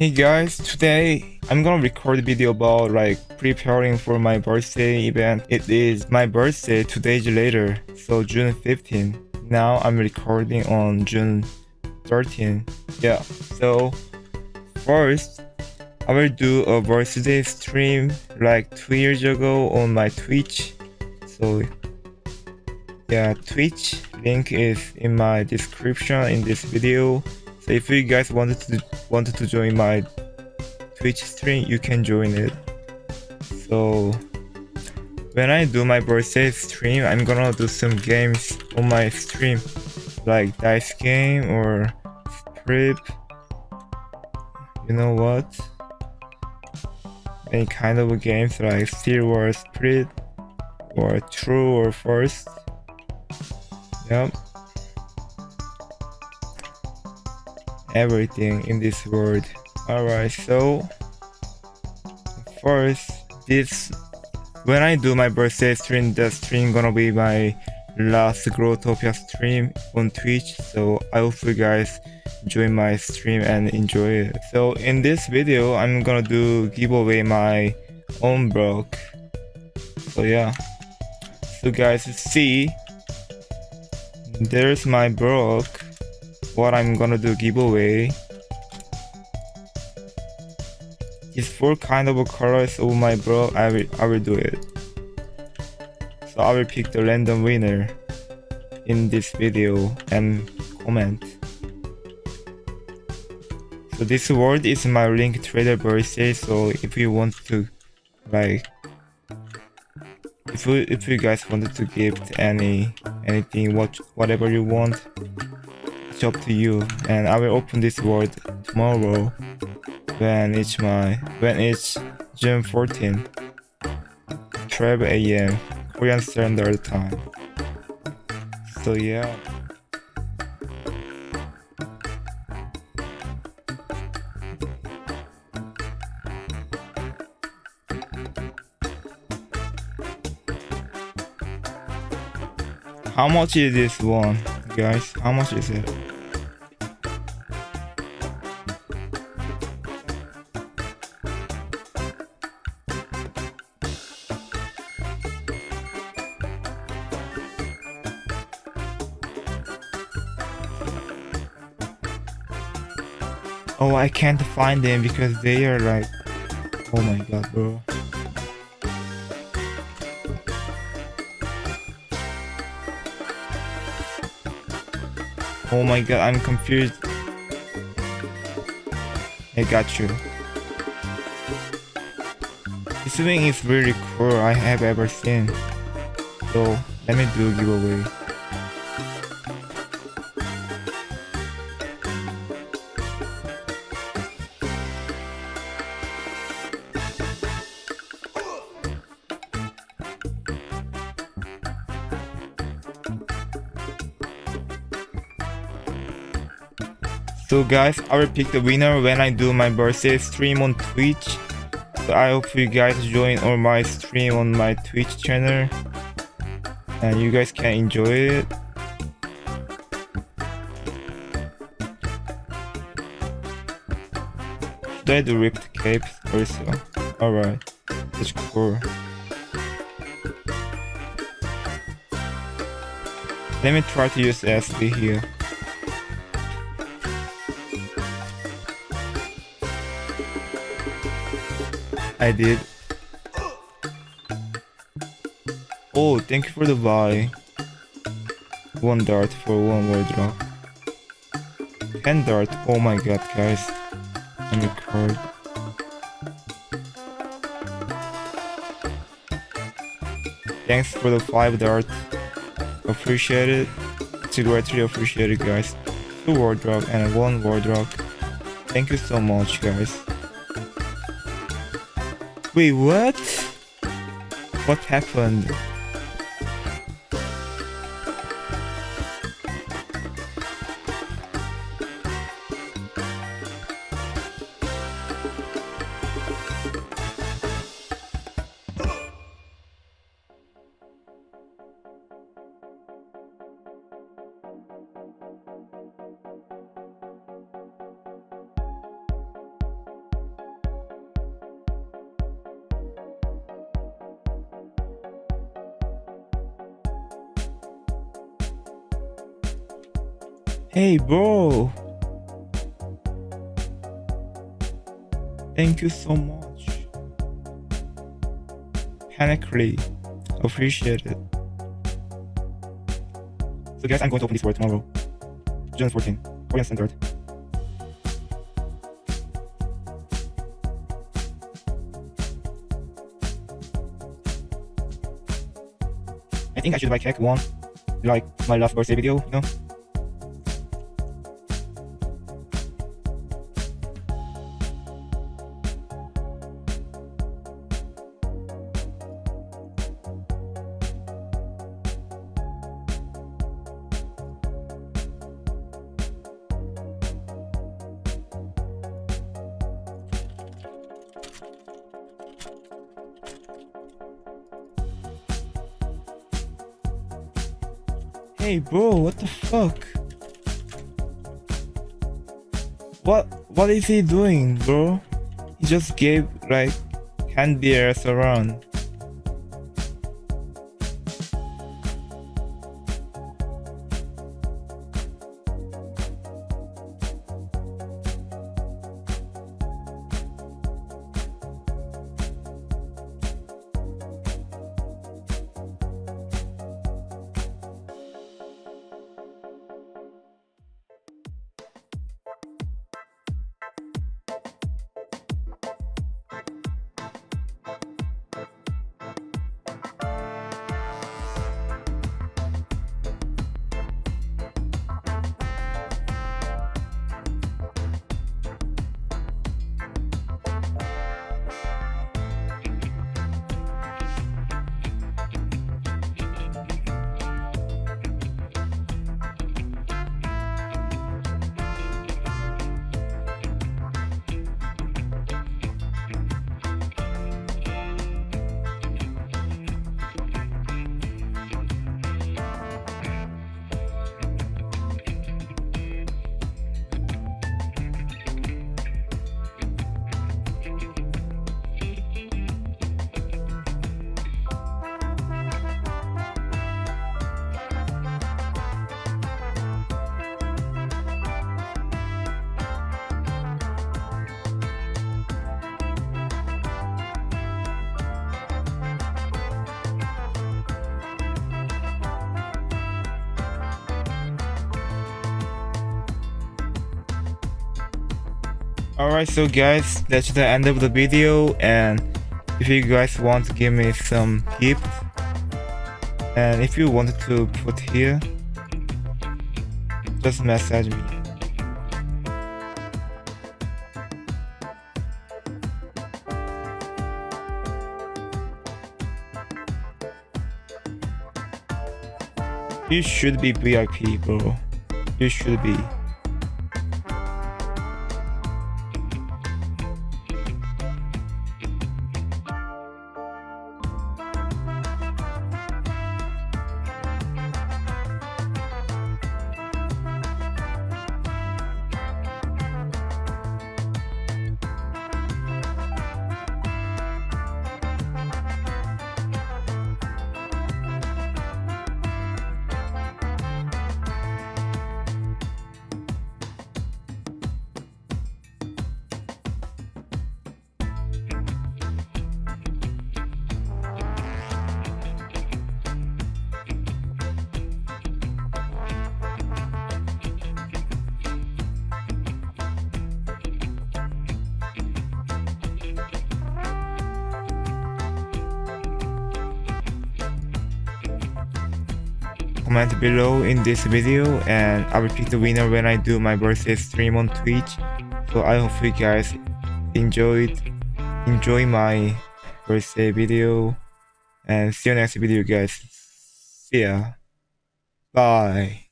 Hey guys, today I'm gonna record a video about like preparing for my birthday event. It is my birthday two days later, so June 15. Now I'm recording on June 13. Yeah, so first I will do a birthday stream like two years ago on my Twitch. So yeah, Twitch link is in my description in this video. If you guys wanted to wanted to join my Twitch stream, you can join it. So when I do my birthday stream, I'm gonna do some games on my stream, like dice game or strip. You know what? Any kind of games like Steel Wars Spirit or True or First. Yep. Everything in this world. Alright, so first this when I do my birthday stream, the stream gonna be my last Growtopia stream on Twitch. So I hope you guys join my stream and enjoy it. So in this video, I'm gonna do giveaway my own block. So yeah. So guys, see, there's my block what I'm gonna do giveaway is four kind of colors of my bro I will I will do it. So I will pick the random winner in this video and comment. So this word is my link trader birthday so if you want to like if you if you guys wanted to gift any anything what whatever you want up to you and I will open this world tomorrow when it's my when it's June 14 12 a.m. Korean Standard Time so yeah How much is this one, guys? How much is it? Oh, I can't find them because they are like... Oh my god, bro. Oh my god, I'm confused. I got you. This wing is really cool I have ever seen. So, let me do giveaway. So guys, I will pick the winner when I do my birthday stream on Twitch. So I hope you guys join all my stream on my Twitch channel. And you guys can enjoy it. Should I do ripped capes also? Alright, that's cool. Let me try to use SD here. I did. Oh, thank you for the buy. One dart for one wardrobe. Ten dart. Oh my god, guys. I'm a card. Thanks for the five dart. Appreciate it. It's greatly appreciated, guys. Two wardrobe and one wardrobe. Thank you so much, guys. Wait, what? What happened? Hey, bro. Thank you so much. Panically. Appreciate it. So guys, I'm going to open this for tomorrow. June 14, Korean Standard. I think I should buy cake one, like my last birthday video, you know? Hey bro, what the fuck? What what is he doing, bro? He just gave like candy around. Alright, so guys, that's the end of the video and if you guys want to give me some gift and if you wanted to put here, just message me. You should be VIP, bro. You should be. Comment below in this video and I will pick the winner when I do my birthday stream on Twitch. So I hope you guys enjoyed enjoy my birthday video and see you next video guys. See ya. Bye.